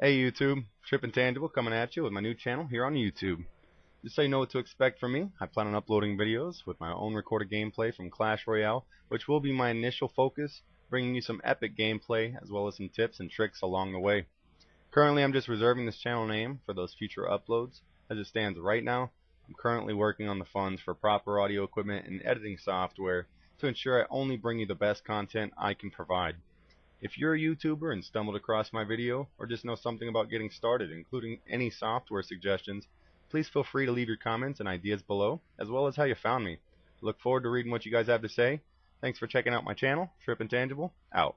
Hey YouTube, Trip Intangible coming at you with my new channel here on YouTube. Just so you know what to expect from me, I plan on uploading videos with my own recorded gameplay from Clash Royale, which will be my initial focus, bringing you some epic gameplay as well as some tips and tricks along the way. Currently I'm just reserving this channel name for those future uploads. As it stands right now, I'm currently working on the funds for proper audio equipment and editing software to ensure I only bring you the best content I can provide. If you're a YouTuber and stumbled across my video, or just know something about getting started, including any software suggestions, please feel free to leave your comments and ideas below, as well as how you found me. Look forward to reading what you guys have to say. Thanks for checking out my channel. Trip Intangible, out.